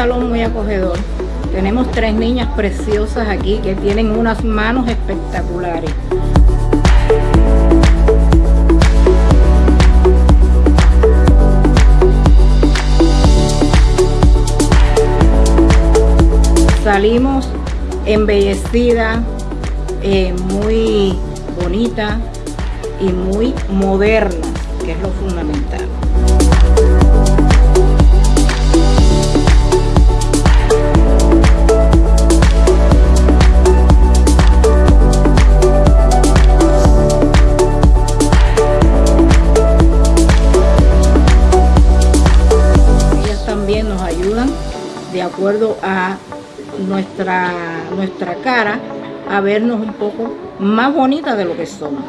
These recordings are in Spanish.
salón muy acogedor. Tenemos tres niñas preciosas aquí que tienen unas manos espectaculares. Salimos embellecida, eh, muy bonita y muy moderna, que es lo fundamental. De acuerdo a nuestra, nuestra cara a vernos un poco más bonita de lo que somos.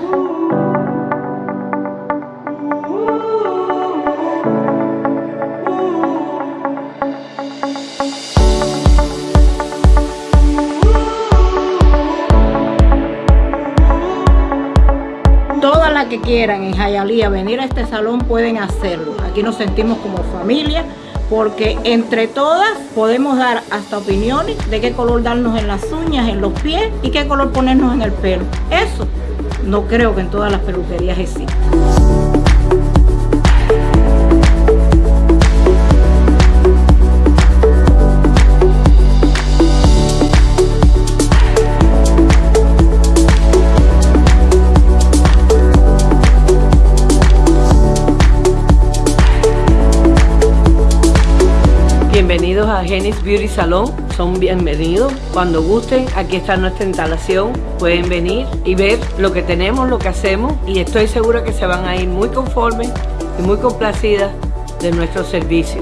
Todas las que quieran en Jayalía venir a este salón pueden hacerlo. Aquí nos sentimos como familia porque entre todas podemos dar hasta opiniones de qué color darnos en las uñas, en los pies y qué color ponernos en el pelo. Eso no creo que en todas las peluquerías exista. Bienvenidos a Genis Beauty Salon, son bienvenidos. Cuando gusten, aquí está nuestra instalación. Pueden venir y ver lo que tenemos, lo que hacemos y estoy segura que se van a ir muy conformes y muy complacidas de nuestro servicio.